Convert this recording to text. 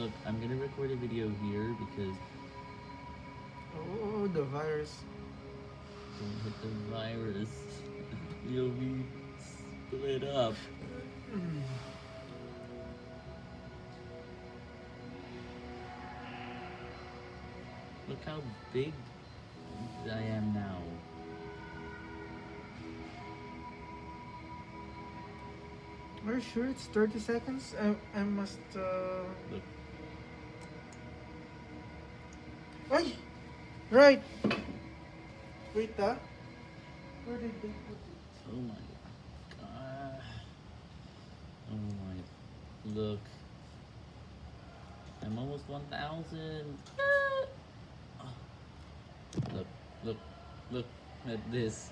Look, I'm gonna record a video here because Oh, the virus. don't hit the virus. You'll be split up. Look how big I am now. Are you sure it's 30 seconds? I, I must, uh... Look, Ay! Right! Wait, ah. Where did they put it? oh my god. Oh my, look. I'm almost 1,000. Ah. Look, look, look at this.